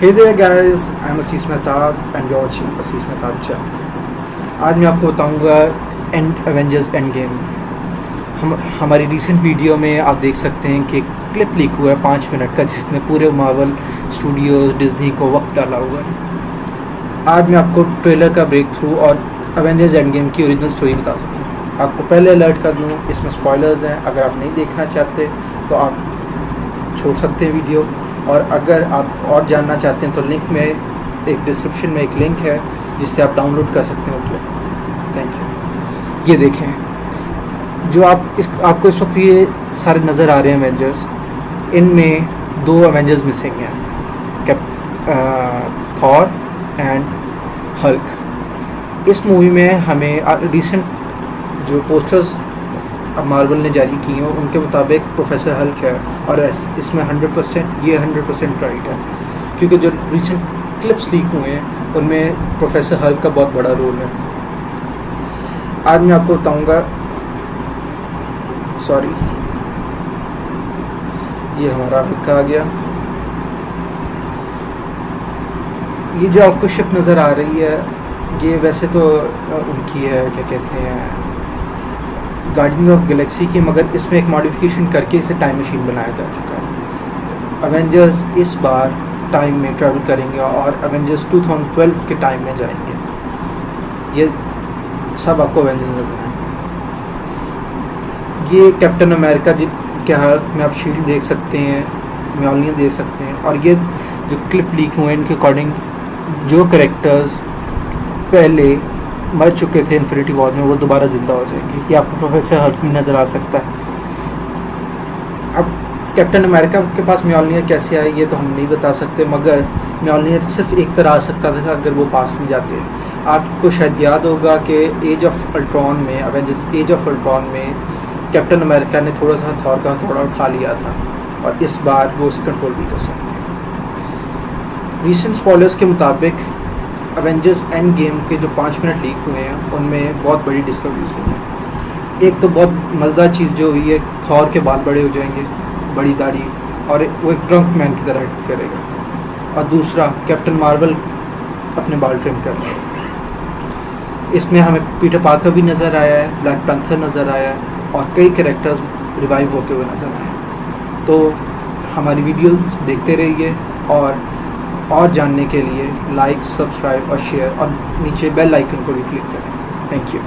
Hey there guys, I'm Assis Mehtab and you're watching Assis Mehtab channel. آج میں آپ کو بتاؤں گا اینڈ ایونجرز اینڈ گیم ہم ہماری ریسنٹ ویڈیو میں آپ دیکھ سکتے ہیں کہ کلپ لیک ہوا ہے پانچ منٹ کا جس نے پورے ماول اسٹوڈیوز ڈزنی کو وقت ڈالا ہوا ہے۔ آج میں آپ کو ٹریلر کا بریک تھرو اور ایونجرز اینڈ گیم کی اوریجنل اسٹوری بتا سکتا ہوں۔ آپ کو پہلے الرٹ کر دوں اس میں اسپوائلرز ہیں۔ اگر آپ نہیں دیکھنا چاہتے تو آپ چھوڑ سکتے ہیں ویڈیو اور اگر آپ اور جاننا چاہتے ہیں تو لنک میں ایک ڈسکرپشن میں ایک لنک ہے جس سے آپ ڈاؤن لوڈ کر سکتے ہیں وہ تھینک یو یہ دیکھیں. جو آپ اس آپ کو اس وقت یہ سارے نظر آ رہے ہیں اوینجرس ان میں دو اوینجرز مسنگ ہیں. تھور اینڈ ہلک اس مووی میں ہمیں ریسنٹ جو پوسٹرز اب مارول نے جاری کی ہیں ان کے مطابق پروفیسر ہلک ہے اور اس میں ہنڈریڈ پرسینٹ یہ ہنڈریڈ پرسینٹ رائٹ ہے کیونکہ جو ریسنٹ کلپس لیک ہوئے ہیں، ان میں پروفیسر ہلک کا بہت بڑا رول ہے۔ آج میں آپ کو بتاؤں گا سوری یہ ہمارا ہلک آ گیا۔ یہ جو آپ کو شپ نظر آ رہی ہے، یہ ویسے تو ان کی ہے، کیا کہتے ہیں؟ گارڈن آف گلیکسی کی، مگر اس میں ایک ماڈیفکیشن کر کے اسے ٹائم مشین بنایا جا چکا ہے۔ اوینجرز اس بار ٹائم میں ٹریول کریں گے اور اوینجرز ٹو تھاؤزنڈ ٹویلو کے ٹائم میں جائیں گے۔ یہ سب آپ کو اوینجرز نظر آئیں۔ یہ کیپٹن امریکہ جن کے حالت میں آپ شیلڈ دیکھ سکتے ہیں میولین دیکھ سکتے ہیں۔ اور یہ جو کلپ لیک ہوئے ہیں ان کے اکارڈنگ جو کریکٹرز پہلے مر چکے تھے انفینٹی وار میں، وہ دوبارہ زندہ ہو جائیں گے۔ کہ آپ کو پروفیسر ہلک نظر آ سکتا ہے۔ اب کیپٹن امریکہ کے پاس میولنیئر کیسے آئے، یہ تو ہم نہیں بتا سکتے، مگر میولنیئر صرف ایک طرح آ سکتا تھا اگر وہ پاس میں جاتے۔ ہیں آپ کو شاید یاد ہوگا کہ ایج آف الٹرون میں اوینجرز ایج آف الٹرون میں کیپٹن امریکہ نے تھوڑا سا تھور کا تھوڑا اٹھا لیا تھا، اور اس بار وہ اسے کنٹرول بھی کر سکتے ہیں۔ ریسنٹ اسپالرس کے مطابق اوینجرس اینڈ گیم کے جو پانچ منٹ لیک ہوئے ہیں، ان میں بہت بڑی ڈسکوریز ہوئی ہیں۔ ایک تو بہت مزیدار چیز جو ہوئی ہے، تھور کے بال بڑے ہو جائیں گے، بڑی داڑھی، اور وہ ایک ڈرنک مین کی طرح کرے گا۔ اور دوسرا کیپٹن مارول اپنے بال ٹرم کر رہا ہے۔ اس میں ہمیں پیٹر پارکر بھی نظر آیا ہے بلیک پینتھر نظر آیا ہے، اور کئی کریکٹرز ریوائیو ہوتے ہوئے نظر آئے تو ہماری ویڈیوز دیکھتے رہیے، اور اور جاننے کے لیے لائک، سبسکرائب اور شیئر اور نیچے بیل آئکن کو بھی کلک کریں۔ Thank you